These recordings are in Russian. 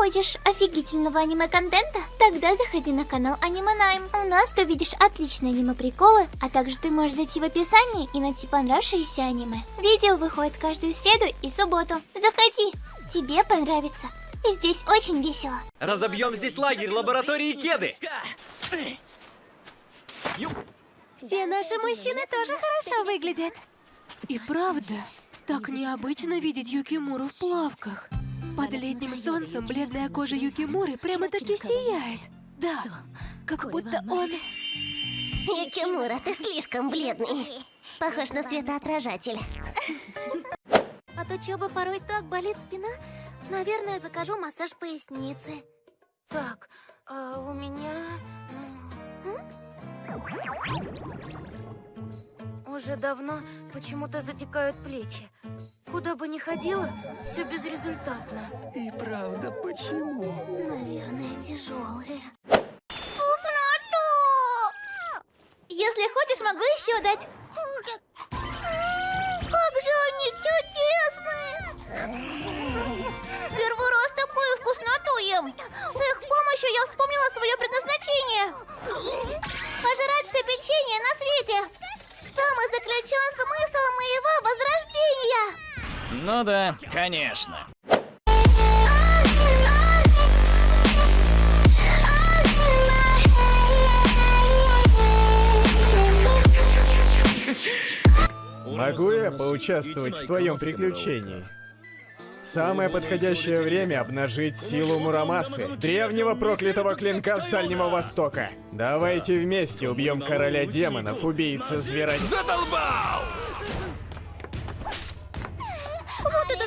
Хочешь офигительного аниме-контента? Тогда заходи на канал Аниманайм. У нас ты увидишь отличные аниме-приколы, а также ты можешь зайти в описание и найти понравившееся аниме. Видео выходит каждую среду и субботу. Заходи, тебе понравится. И здесь очень весело. Разобьем здесь лагерь лаборатории Кеды. Все наши мужчины тоже хорошо выглядят. И правда, так необычно видеть Юкимуру в плавках. Под летним солнцем бледная кожа Юкимуры прямо-таки сияет. Да, как будто он... Юкимура, ты слишком бледный. Похож на светоотражатель. От учебы порой так болит спина. Наверное, закажу массаж поясницы. Так, а у меня... Уже давно почему-то затекают плечи. Куда бы ни ходила, все безрезультатно. И правда, почему? Наверное, тяжелые. Если хочешь, могу еще дать. Конечно. Могу я поучаствовать в твоем приключении? Самое подходящее время обнажить силу Мурамасы, древнего проклятого клинка с Дальнего Востока. Давайте вместе убьем короля демонов, убийца звера... Задолбал!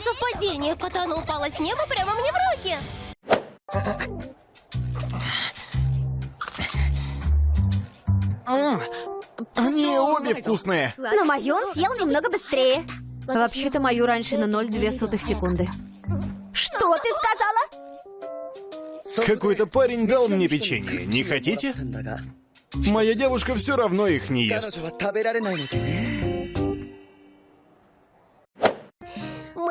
Совпадение! Катана упала с неба прямо мне в руки! Они обе вкусные! На мою он съел немного быстрее. Вообще-то мою раньше на 0,2 сотых секунды. Что ты сказала? Какой-то парень дал мне печенье, не хотите? Моя девушка все равно их не ест.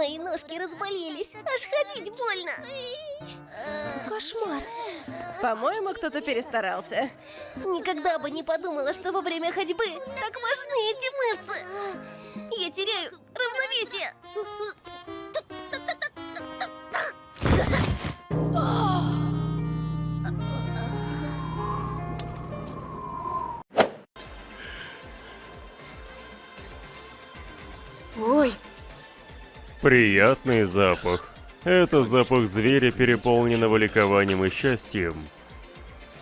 Мои ножки разболелись, аж ходить больно. Кошмар. По-моему, кто-то перестарался. Никогда бы не подумала, что во время ходьбы так важны эти мышцы. Я теряю равновесие. Приятный запах. Это запах зверя, переполненного ликованием и счастьем.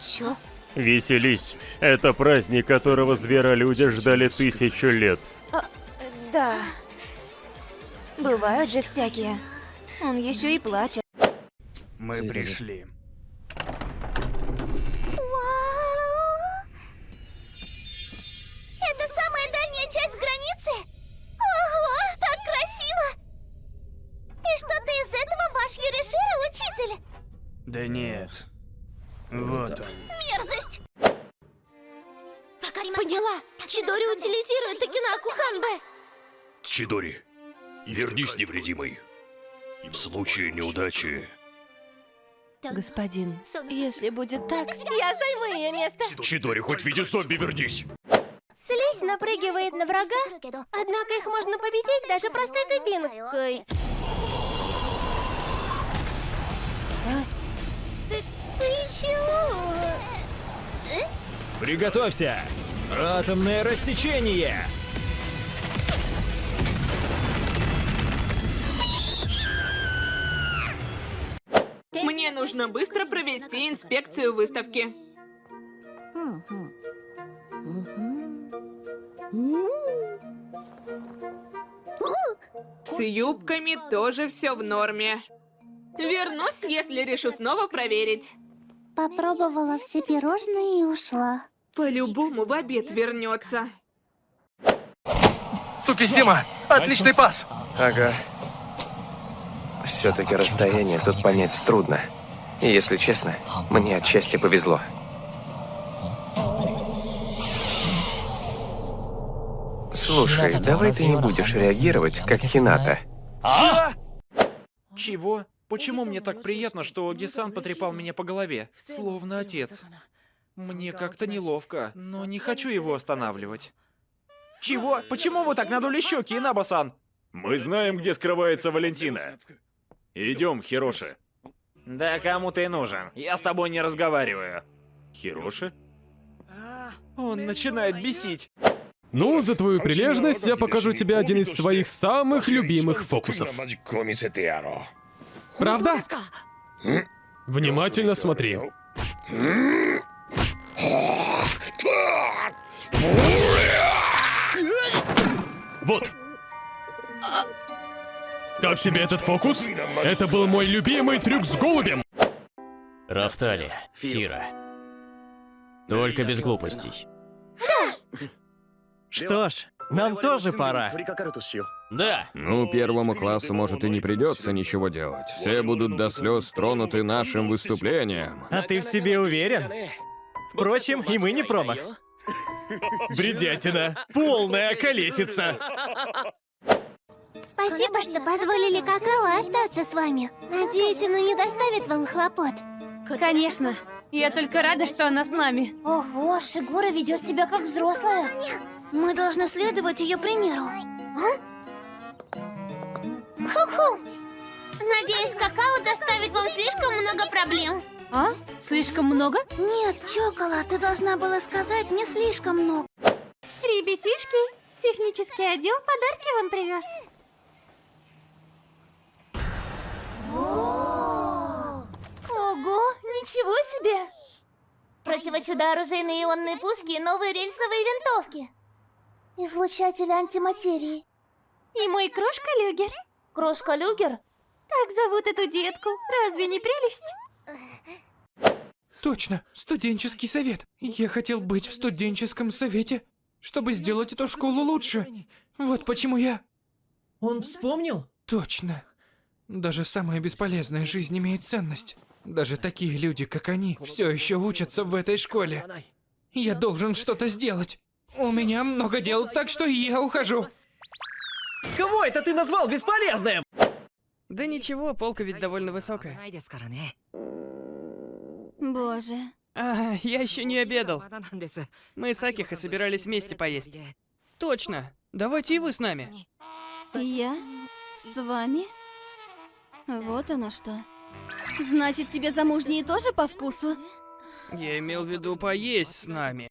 Чё? Веселись. Это праздник, которого зверолюди ждали тысячу лет. Да. Бывают же всякие. Он еще и плачет. Мы пришли. Да нет. Вот он. Мерзость! Поняла. Чидори утилизирует Такинаку Ханбе. Чидори, вернись невредимой. В случае неудачи... господин, если будет так... Я займу ее место. Чидори, хоть в виде зомби вернись! Слизь напрыгивает на врага, однако их можно победить даже простой дубинкой. Чего? Приготовься! Атомное рассечение! Мне нужно быстро провести инспекцию выставки. С юбками тоже все в норме. Вернусь, если решу снова проверить. Попробовала все пирожные и ушла. По-любому в обед вернется. Цукисима! Отличный пас! Ага. Все-таки расстояние тут понять трудно. И если честно, мне отчасти повезло. Слушай, давай ты не будешь реагировать, как Хината. А? Чего? Почему мне так приятно, что Гисан потрепал меня по голове, словно отец? Мне как-то неловко, но не хочу его останавливать. Чего? Почему вы так надули щеки, Инабасан? Мы знаем, где скрывается Валентина. Идем, Хироши. Да кому ты нужен? Я с тобой не разговариваю. Хироши? Он начинает бесить. Ну, за твою прилежность я покажу тебе один из своих самых любимых фокусов. Правда? Внимательно смотри. Вот. Как тебе этот фокус? Это был мой любимый трюк с голубем. Рафтали, Фира. Только без глупостей. Что ж, нам тоже пора. Да. Ну, первому классу, может, и не придется ничего делать. Все будут до слез тронуты нашим выступлением. А ты в себе уверен? Впрочем, и мы не промах. Бредятина. Полная колесица. Спасибо, что позволили какао остаться с вами. Надеюсь, оно не доставит вам хлопот. Конечно. Я только рада, что она с нами. Ого, Шигура ведет себя как взрослая. Мы должны следовать ее примеру. Ху-ху. Надеюсь, какао доставит вам слишком много проблем. А? Слишком много? Нет, Чокола, ты должна была сказать не слишком много. Ребятишки, технический отдел подарки вам привез. Ого, ничего себе! Противочудо-оружейные ионные пушки и новые рельсовые винтовки. Излучатель антиматерии. И мой крошка Люгер. Крошка Люгер? Так зовут эту детку. Разве не прелесть? Точно, студенческий совет. Я хотел быть в студенческом совете, чтобы сделать эту школу лучше. Вот почему я... Он вспомнил? Точно. Даже самая бесполезная жизнь имеет ценность. Даже такие люди, как они, все еще учатся в этой школе. Я должен что-то сделать. У меня много дел, так что я ухожу. Кого это ты назвал бесполезным? Да ничего, полка ведь довольно высокая. Боже. А, я еще не обедал. Мы с Акихо собирались вместе поесть. Точно. Давайте и вы с нами. Я? С вами? Вот оно что. Значит, тебе замужние тоже по вкусу? Я имел в виду поесть с нами.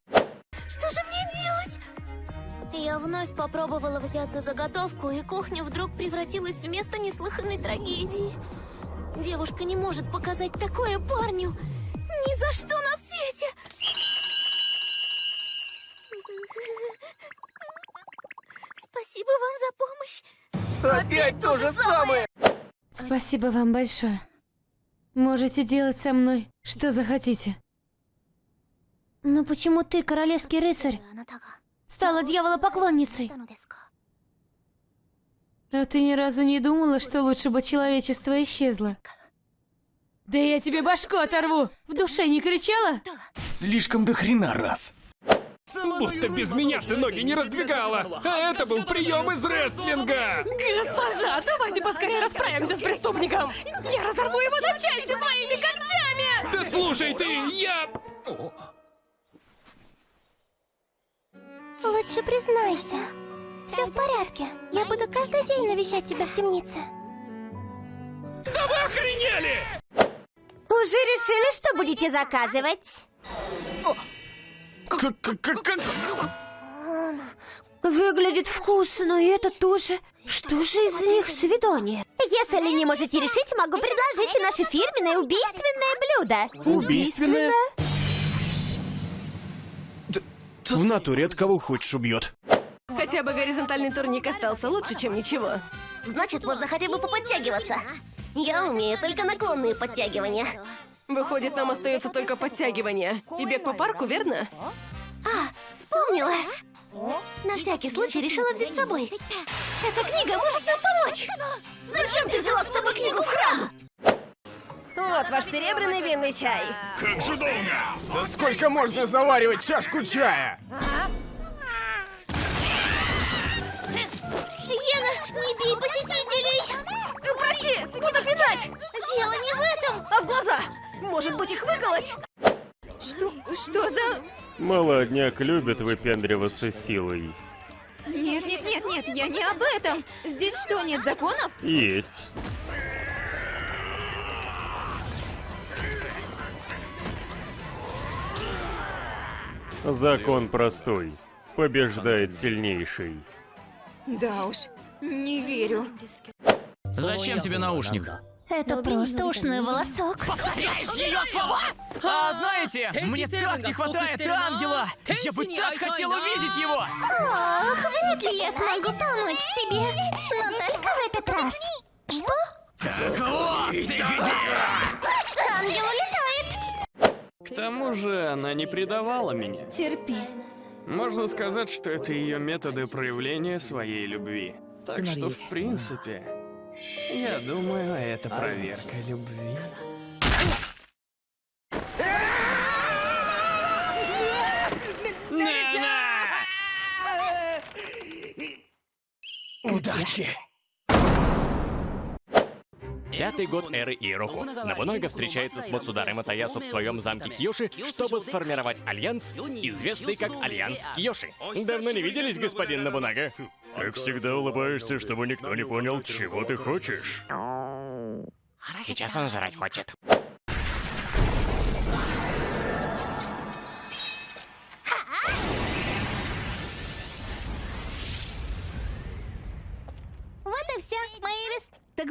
Я вновь попробовала взяться за готовку, и кухня вдруг превратилась в место неслыханной трагедии. Девушка не может показать такое парню. Ни за что на свете. Спасибо вам за помощь. Опять то же самое! Спасибо вам большое. Можете делать со мной, что захотите. Но почему ты, королевский рыцарь, Стала дьяволопоклонницей. А ты ни разу не думала, что лучше бы человечество исчезло? Да я тебе башку оторву! В душе не кричала? Слишком до хрена раз. Будто без меня ты ноги не раздвигала. А это был прием из рестлинга. Госпожа, давайте поскорее расправимся с преступником. Я разорву его на части своими когтями. Да слушай ты, я... Лучше признайся. Все в порядке. Я буду каждый день навещать тебя в темнице. Да вы охренели! Уже решили, что будете заказывать? Выглядит вкусно, и это тоже. Что же из них свидание? Если не можете решить, могу предложить наше фирменное убийственное блюдо. Убийственное? В натуре от кого хочешь убьет. Хотя бы горизонтальный турник остался лучше, чем ничего. Значит, можно хотя бы поподтягиваться. Я умею только наклонные подтягивания. Выходит, нам остается только подтягивание. И бег по парку, верно? А, вспомнила. На всякий случай решила взять с собой. Эта книга может нам помочь. Зачем ты взяла с собой книгу в храм? Вот ваш серебряный винный чай. Как же долго? Да сколько можно заваривать чашку чая? Ена, не бей посетителей! Прости, Подожди, буду пинать! Дело не в этом. А в глаза? Может быть, их выколоть? Что? Что за... Молодняк любит выпендриваться силой. Нет, нет, нет, нет, я не об этом. Здесь что, нет законов? Есть. Закон простой. Побеждает сильнейший. Да уж, не верю. Зачем тебе наушник? Это просто ушной волосок. Повторяешь ее слова! А знаете, мне так не хватает ангела! Я бы так хотел увидеть его! Ох, вряд ли я смогу помочь тебе. Но только в этот раз. Что? Кого? Ты где? К тому же она не предавала меня. Терпи. Можно сказать, что это ее методы проявления своей любви. Так что, в принципе, я думаю, это проверка любви. Удачи! Пятый год эры Эйроку. Нобунага встречается с Мацудайрой Иэясу в своем замке Киёсу, чтобы сформировать альянс, известный как Альянс Киёсу. Давно не виделись, господин Набунага? Как всегда улыбаешься, чтобы никто не понял, чего ты хочешь. Сейчас он жрать хочет.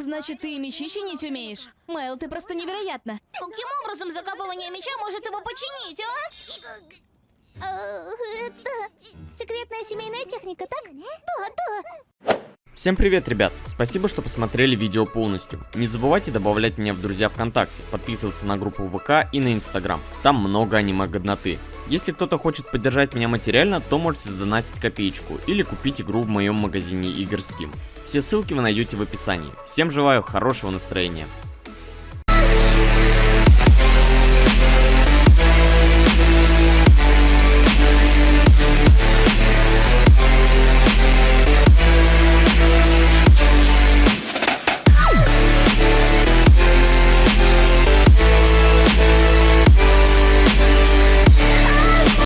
Значит, ты и мечи чинить умеешь? Майл, ты просто невероятна. Каким образом закапывание меча может его починить, а? Э, Это секретная семейная техника, так? Да, да. Всем привет, ребят! Спасибо, что посмотрели видео полностью. Не забывайте добавлять меня в друзья ВКонтакте, подписываться на группу ВК и на Инстаграм. Там много аниме-годноты. Если кто-то хочет поддержать меня материально, то можете сдонатить копеечку или купить игру в моем магазине игр Steam. Все ссылки вы найдете в описании. Всем желаю хорошего настроения.